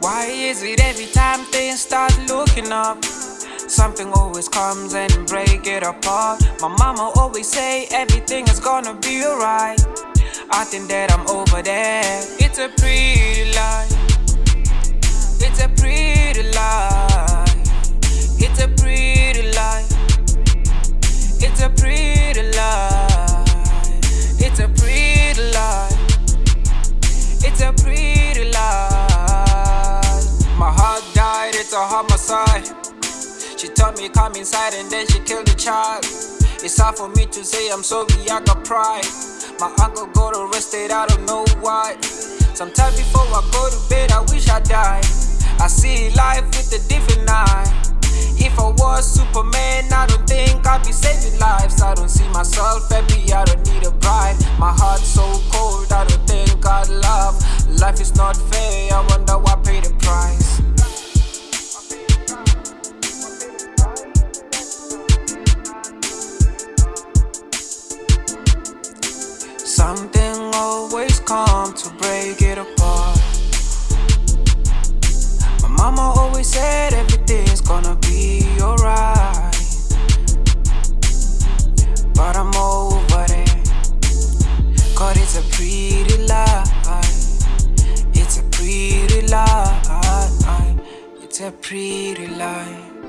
Why is it every time things start looking up? Something always comes and break it apart. My mama always say everything is gonna be alright. I think that I'm over there. It's a pretty lie. It's a pretty lie. It's a pretty lie. It's a pretty lie. It's a pretty lie. It's a pretty it's a homicide. She told me come inside and then she killed the child. It's hard for me to say I'm sorry, I got pride. My uncle got arrested, I don't know why. Sometimes before I go to bed, I wish I died. I see life with a different eye. If I was Superman, I don't think I'd be saving lives. I don't see myself happy, I don't need a bride. My heart's so cold, I don't think I'd love. Life is not fair, Something always come to break it apart. My mama always said everything's gonna be alright. But I'm over there. Cause it's a pretty lie. It's a pretty lie. It's a pretty lie.